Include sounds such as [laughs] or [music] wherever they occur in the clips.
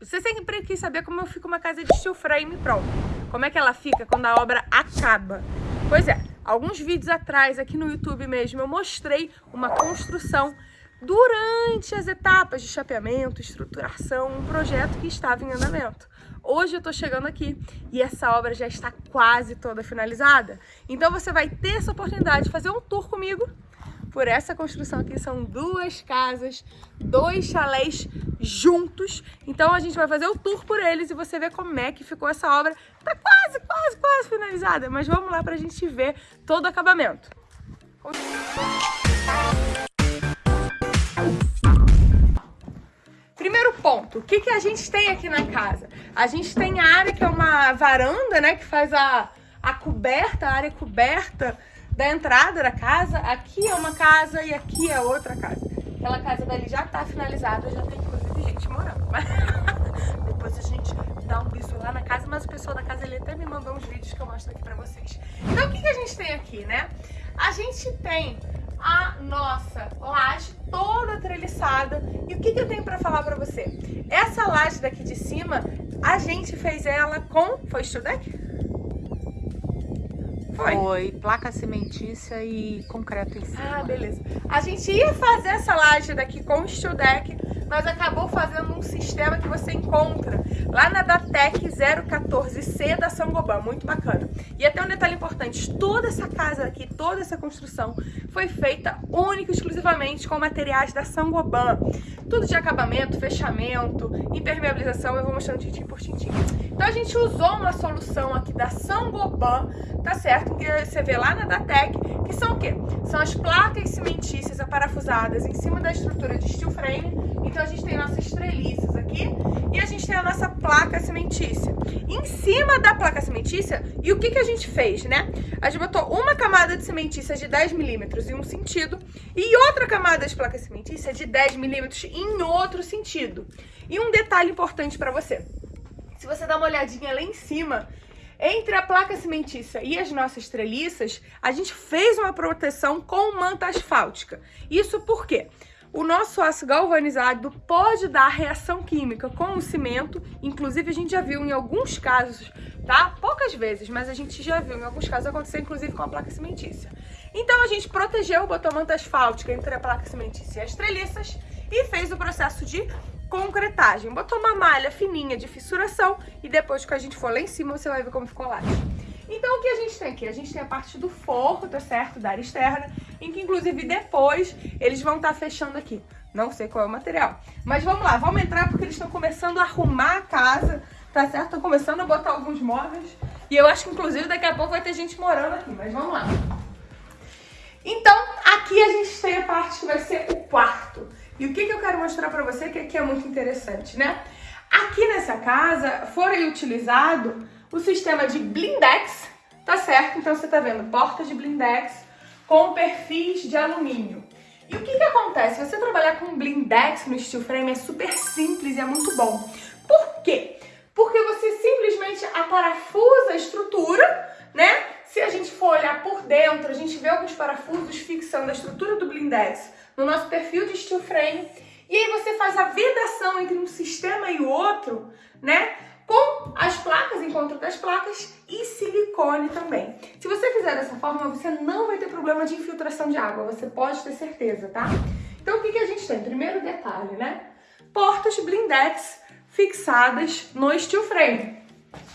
Você sempre quis saber como fica uma casa de steel frame pronto. Como é que ela fica quando a obra acaba. Pois é, alguns vídeos atrás aqui no YouTube mesmo eu mostrei uma construção durante as etapas de chapeamento, estruturação, um projeto que estava em andamento. Hoje eu tô chegando aqui e essa obra já está quase toda finalizada. Então você vai ter essa oportunidade de fazer um tour comigo por essa construção aqui. São duas casas, dois chalés juntos. Então a gente vai fazer o tour por eles e você vê como é que ficou essa obra. Tá quase, quase, quase finalizada. Mas vamos lá pra gente ver todo o acabamento. Primeiro ponto, o que, que a gente tem aqui na casa? A gente tem a área que é uma varanda, né, que faz a, a coberta, a área coberta da entrada da casa. Aqui é uma casa e aqui é outra casa. Aquela casa dali já tá finalizada, já tem inclusive gente morando. [laughs] Depois a gente dá um bisu lá na casa, mas o pessoal da casa ali até me mandou uns vídeos que eu mostro aqui pra vocês. Então o que, que a gente tem aqui, né? A gente tem a nossa laje toda treliçada. E o que, que eu tenho para falar para você? Essa laje daqui de cima, a gente fez ela com... Foi Studec? Foi. Foi placa cimentícia e concreto em cima. Ah, beleza. A gente ia fazer essa laje daqui com Studec, mas acabou fazendo um sistema que você encontra lá na Datec 014C da Sangoban, muito bacana. E até um detalhe importante, toda essa casa aqui, toda essa construção foi feita única e exclusivamente com materiais da Sangoban. Tudo de acabamento, fechamento, impermeabilização, eu vou mostrando tintim por tintim. Então a gente usou uma solução aqui da Sangoban, tá certo? Que você vê lá na Datec, que são o quê? São as placas cimentícias aparafusadas em cima da estrutura de steel frame. Então a gente tem nossas treliças aqui e a gente tem a nossa placa cimentícia. Em cima da placa cimentícia, e o que, que a gente fez, né? A gente botou uma camada de cimentícia de 10 milímetros em um sentido e outra camada de placa cimentícia de 10 milímetros em outro sentido. E um detalhe importante para você. Se você dá uma olhadinha lá em cima, entre a placa cimentícia e as nossas treliças, a gente fez uma proteção com manta asfáltica. Isso por quê? O nosso aço galvanizado pode dar reação química com o cimento, inclusive a gente já viu em alguns casos, tá? Poucas vezes, mas a gente já viu em alguns casos acontecer inclusive com a placa cimentícia. Então a gente protegeu, botou manta asfáltica entre a placa cimentícia e as treliças e fez o processo de concretagem. Botou uma malha fininha de fissuração e depois que a gente for lá em cima você vai ver como ficou lá. Então o que a gente tem aqui? A gente tem a parte do forro, tá certo? Da área externa, em que inclusive depois eles vão estar tá fechando aqui. Não sei qual é o material. Mas vamos lá, vamos entrar porque eles estão começando a arrumar a casa, tá certo? Estão começando a botar alguns móveis. E eu acho que inclusive daqui a pouco vai ter gente morando aqui, mas vamos lá. Então, aqui a gente tem a parte que vai ser o quarto. E o que, que eu quero mostrar pra você que aqui é muito interessante, né? Aqui nessa casa foi utilizado o sistema de blindex, tá certo? Então você tá vendo portas de blindex com perfis de alumínio. E o que que acontece? Você trabalhar com blindex no steel frame é super simples e é muito bom. Por quê? Porque você simplesmente aparafusa a estrutura, né? Se a gente for olhar por dentro, a gente vê alguns parafusos fixando a estrutura do blindex no nosso perfil de steel frame. E aí você faz a vedação entre um sistema e o outro, né? Com as placas, encontro das placas e silicone também. Se você fizer dessa forma, você não vai ter problema de infiltração de água, você pode ter certeza, tá? Então o que, que a gente tem? Primeiro detalhe, né? Portas blindex fixadas no steel frame.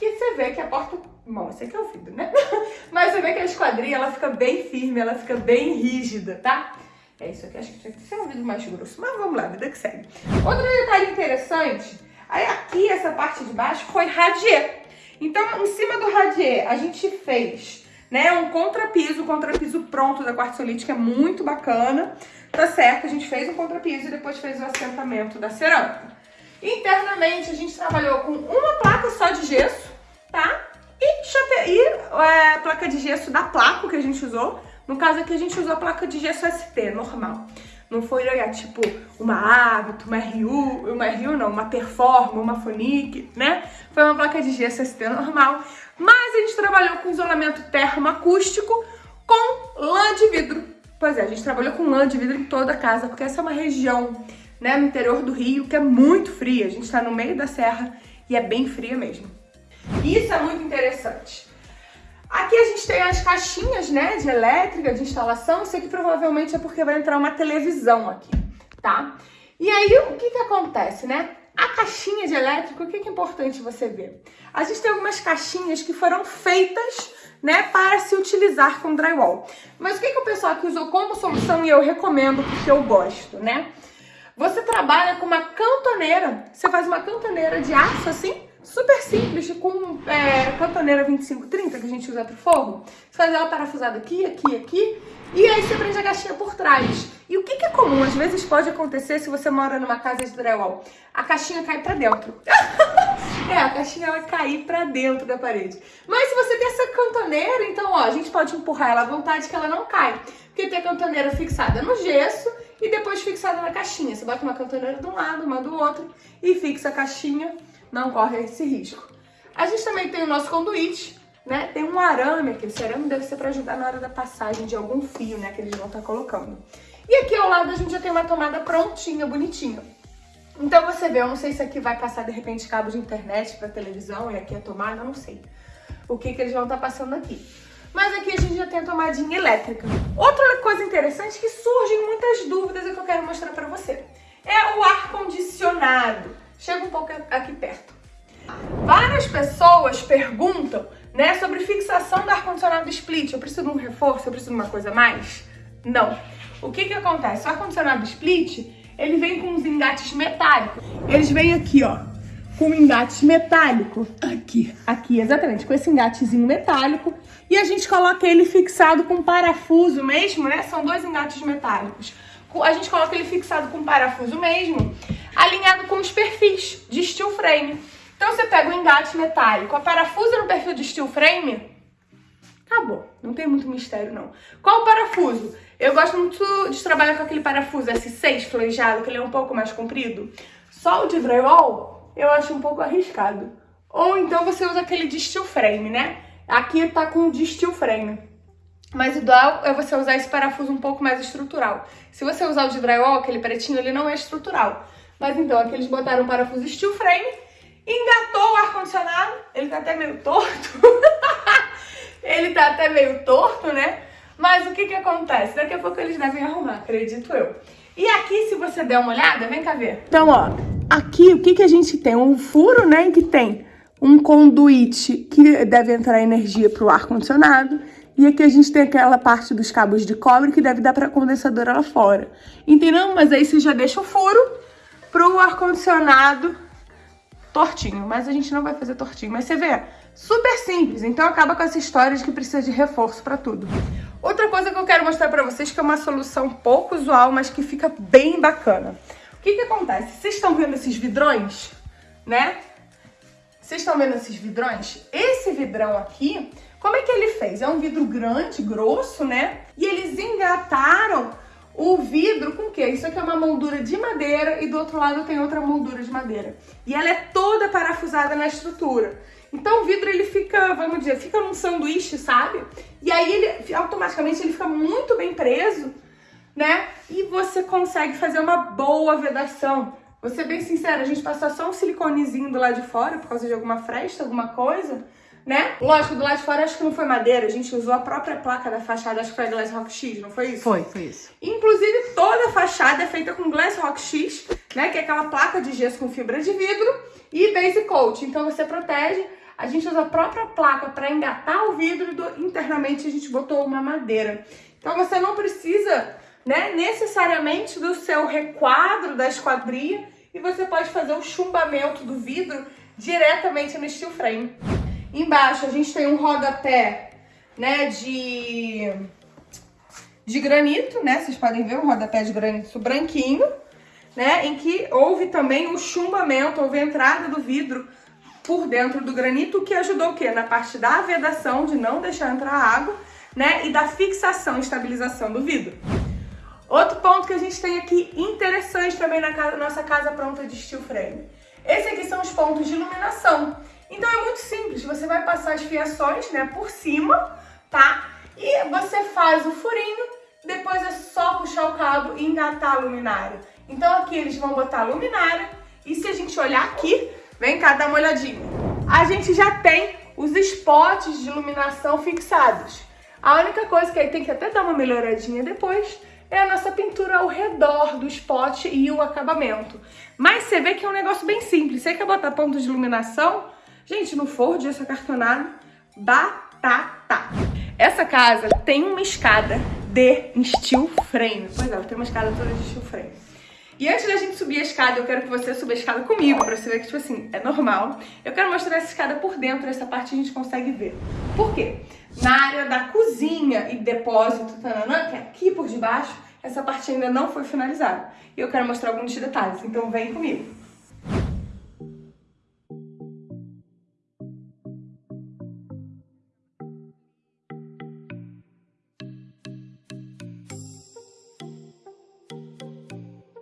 E você vê que a porta... Bom, esse aqui é o vidro, né? [laughs] Mas você vê que a esquadrinha, ela fica bem firme, ela fica bem rígida, tá? É isso aqui, acho que tinha que ser um vidro mais grosso. Mas vamos lá, vida que segue. Outro detalhe interessante, aqui, essa parte de baixo, foi radier. Então, em cima do radier, a gente fez né, um contrapiso, contrapiso pronto da quartzolite, que é muito bacana. Tá certo? A gente fez um contrapiso e depois fez o assentamento da cerâmica. Internamente, a gente trabalhou com uma placa só de gesso, tá? E, chape... e é, placa de gesso da placa que a gente usou no caso aqui, a gente usou a placa de gesso ST, normal. Não foi, tipo, uma Hábito, uma RU, uma RU não, uma Performa, uma Fonic, né? Foi uma placa de gesso ST normal. Mas a gente trabalhou com isolamento termoacústico com lã de vidro. Pois é, a gente trabalhou com lã de vidro em toda a casa, porque essa é uma região né, no interior do Rio, que é muito fria. A gente está no meio da serra e é bem fria mesmo. Isso é muito interessante. Aqui a gente tem as caixinhas, né, de elétrica, de instalação. Isso aqui provavelmente é porque vai entrar uma televisão aqui, tá? E aí, o que que acontece, né? A caixinha de elétrico, o que, que é importante você ver? A gente tem algumas caixinhas que foram feitas né, para se utilizar com drywall. Mas o que, que o pessoal aqui usou como solução e eu recomendo porque eu gosto, né? Você trabalha com uma cantoneira, você faz uma cantoneira de aço assim, super simples, com é, cantoneira 2530 que a gente usa pro fogo. Você faz ela parafusada aqui, aqui, aqui, e aí você prende a caixinha por trás. E o que, que é comum? Às vezes pode acontecer se você mora numa casa de drywall. A caixinha cai pra dentro. [laughs] é, a caixinha ela cair pra dentro da parede. Mas se você tem essa cantoneira, então ó, a gente pode empurrar ela à vontade que ela não cai. Porque tem a cantoneira fixada no gesso e depois fixada na caixinha. Você bota uma cantoneira de um lado, uma do outro e fixa a caixinha, não corre esse risco. A gente também tem o nosso conduíte, né? Tem um arame aqui, esse arame deve ser para ajudar na hora da passagem de algum fio, né, que eles vão estar tá colocando. E aqui ao lado a gente já tem uma tomada prontinha, bonitinha. Então você vê, eu não sei se aqui vai passar de repente cabo de internet para televisão e aqui a tomada, eu não sei o que, que eles vão estar tá passando aqui. Mas aqui a gente já tem a tomadinha elétrica. Outra coisa interessante que surgem muitas dúvidas e que eu quero mostrar para você é o ar-condicionado. Chega um pouco aqui perto. Várias pessoas perguntam né, sobre fixação do ar-condicionado split. Eu preciso de um reforço? Eu preciso de uma coisa a mais? Não. O que que acontece? O ar-condicionado split, ele vem com uns engates metálicos. Eles vêm aqui, ó, com um engate metálico. Aqui. Aqui, exatamente, com esse engatezinho metálico. E a gente coloca ele fixado com parafuso mesmo, né? São dois engates metálicos. A gente coloca ele fixado com parafuso mesmo, alinhado com os perfis de steel frame. Então você pega o engate metálico, a parafusa no perfil de steel frame, acabou. Não tem muito mistério, não. Qual o parafuso? Eu gosto muito de trabalhar com aquele parafuso S6 flanjado, que ele é um pouco mais comprido. Só o de drywall, eu acho um pouco arriscado. Ou então você usa aquele de steel frame, né? Aqui tá com o de steel frame. Mas o ideal é você usar esse parafuso um pouco mais estrutural. Se você usar o de drywall, aquele pretinho, ele não é estrutural. Mas então, aqui eles botaram um parafuso steel frame, engatou o ar-condicionado, ele tá até meio torto. [laughs] ele tá até meio torto, né? Mas o que que acontece? Daqui a pouco eles devem arrumar, acredito eu. E aqui, se você der uma olhada, vem cá ver. Então, ó, aqui o que que a gente tem? Um furo, né, que tem um conduíte que deve entrar energia para o ar-condicionado. E aqui a gente tem aquela parte dos cabos de cobre que deve dar para condensadora lá fora. Entendeu? Mas aí você já deixa o furo para o ar-condicionado tortinho. Mas a gente não vai fazer tortinho. Mas você vê, super simples. Então acaba com essa história de que precisa de reforço para tudo. Outra coisa que eu quero mostrar pra vocês, que é uma solução pouco usual, mas que fica bem bacana. O que que acontece? Vocês estão vendo esses vidrões, né? Vocês estão vendo esses vidrões? Esse vidrão aqui, como é que ele fez? É um vidro grande, grosso, né? E eles engataram o vidro com o quê? Isso aqui é uma moldura de madeira e do outro lado tem outra moldura de madeira. E ela é toda parafusada na estrutura. Então o vidro ele fica, vamos dizer, fica num sanduíche, sabe? E aí ele automaticamente ele fica muito bem preso, né? E você consegue fazer uma boa vedação. Vou ser bem sincera, a gente passou só um siliconezinho do lado de fora por causa de alguma fresta, alguma coisa, né? Lógico, do lado de fora acho que não foi madeira, a gente usou a própria placa da fachada, acho que foi a Glass Rock X, não foi isso? Foi, foi isso. Inclusive toda a fachada é feita com Glass Rock X, né? Que é aquela placa de gesso com fibra de vidro e base coat. Então você protege a gente usa a própria placa para engatar o vidro e do, internamente a gente botou uma madeira. Então você não precisa né, necessariamente do seu requadro da esquadria e você pode fazer o chumbamento do vidro diretamente no steel frame. Embaixo a gente tem um rodapé né, de, de granito, né? Vocês podem ver um rodapé de granito branquinho, né? Em que houve também o chumbamento, houve a entrada do vidro por dentro do granito, que ajudou o quê? Na parte da vedação, de não deixar entrar água, né? E da fixação estabilização do vidro. Outro ponto que a gente tem aqui interessante também na casa, nossa casa pronta de steel frame. Esse aqui são os pontos de iluminação. Então é muito simples, você vai passar as fiações, né, por cima, tá? E você faz o furinho, depois é só puxar o cabo e engatar a luminária. Então aqui eles vão botar a luminária e se a gente olhar aqui, vem cá dar uma olhadinha. A gente já tem os spots de iluminação fixados. A única coisa que aí tem que até dar uma melhoradinha depois é a nossa pintura ao redor do spot e o acabamento. Mas você vê que é um negócio bem simples. Você quer botar ponto de iluminação? Gente, no forro de essa cartonado, batata. Essa casa tem uma escada de steel frame. Pois é, tem uma escada toda de steel frame. E antes da gente subir a escada, eu quero que você suba a escada comigo, pra você ver que, tipo assim, é normal. Eu quero mostrar essa escada por dentro, essa parte a gente consegue ver. Por quê? Na área da cozinha e depósito, tananã, que é aqui por debaixo, essa parte ainda não foi finalizada. E eu quero mostrar alguns detalhes, então vem comigo.